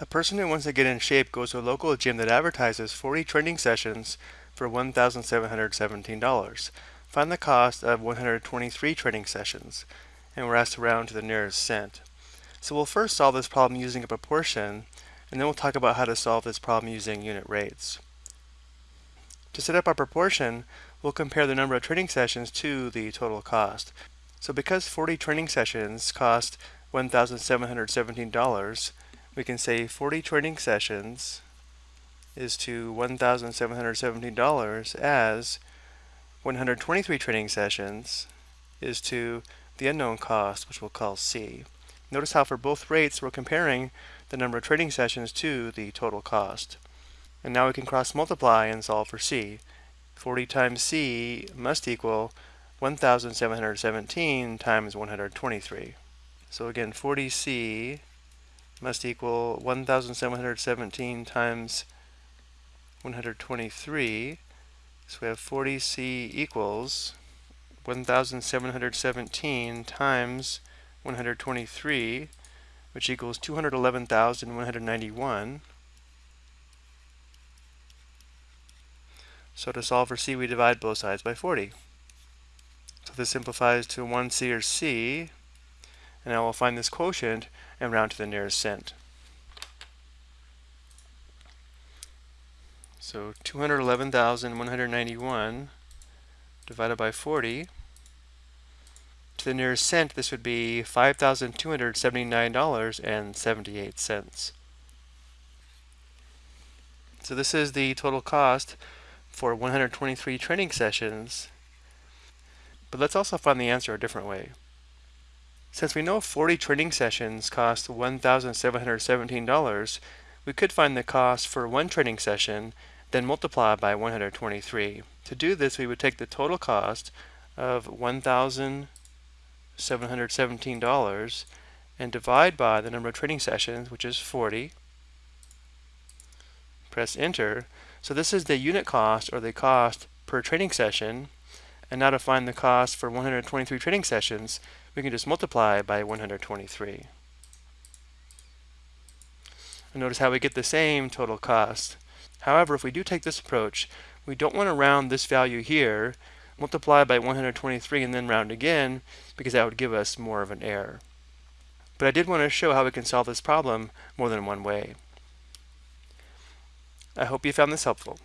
A person who wants to get in shape goes to a local gym that advertises 40 training sessions for $1,717. Find the cost of 123 training sessions, and we're asked to round to the nearest cent. So we'll first solve this problem using a proportion, and then we'll talk about how to solve this problem using unit rates. To set up our proportion, we'll compare the number of training sessions to the total cost. So because 40 training sessions cost $1,717, we can say 40 training sessions is to $1,717 as 123 training sessions is to the unknown cost, which we'll call C. Notice how for both rates we're comparing the number of training sessions to the total cost. And now we can cross multiply and solve for C. 40 times C must equal 1,717 times 123. So again, 40C must equal 1,717 times 123. So we have 40C equals 1,717 times 123, which equals 211,191. So to solve for C, we divide both sides by 40. So this simplifies to 1C or C, and now we'll find this quotient and round to the nearest cent. So 211,191 divided by 40. To the nearest cent, this would be $5,279.78. So this is the total cost for 123 training sessions. But let's also find the answer a different way. Since we know 40 training sessions cost $1,717, we could find the cost for one training session, then multiply by 123. To do this, we would take the total cost of $1,717 and divide by the number of training sessions, which is 40. Press enter. So this is the unit cost or the cost per training session. And now to find the cost for 123 training sessions, we can just multiply by 123. And notice how we get the same total cost. However, if we do take this approach, we don't want to round this value here, multiply by 123 and then round again, because that would give us more of an error. But I did want to show how we can solve this problem more than one way. I hope you found this helpful.